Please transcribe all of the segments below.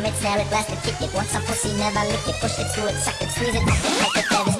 stomach, snare it, blast it, kick it. Want some pussy, never lick it, push it, to it, suck it, squeeze it, Like a it,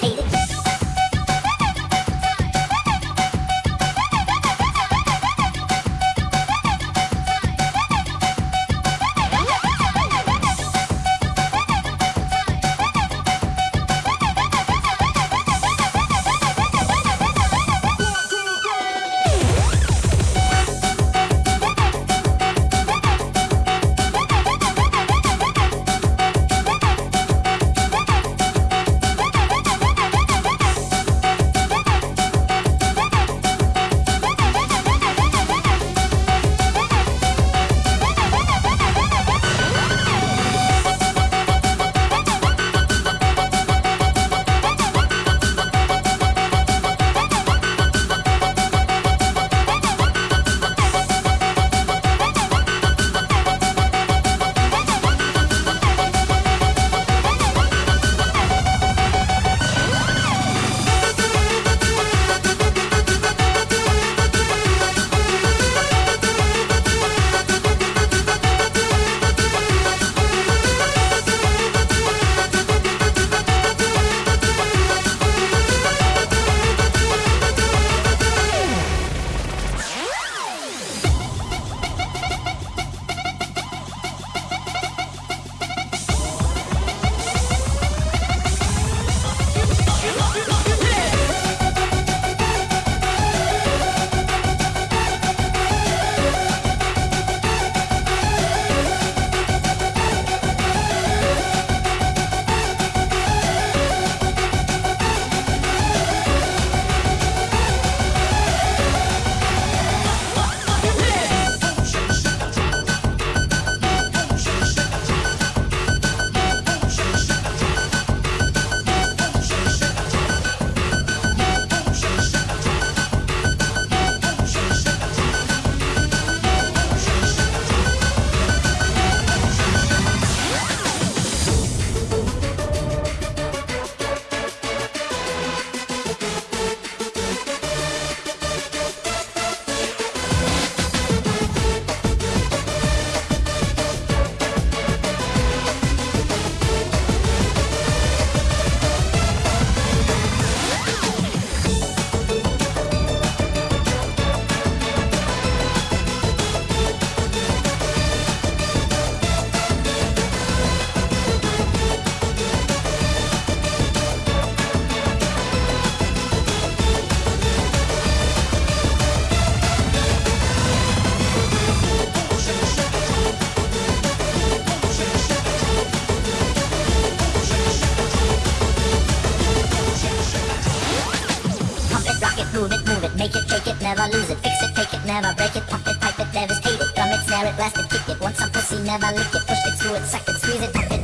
never lick it, push it, screw it, suck it, squeeze it, pop it.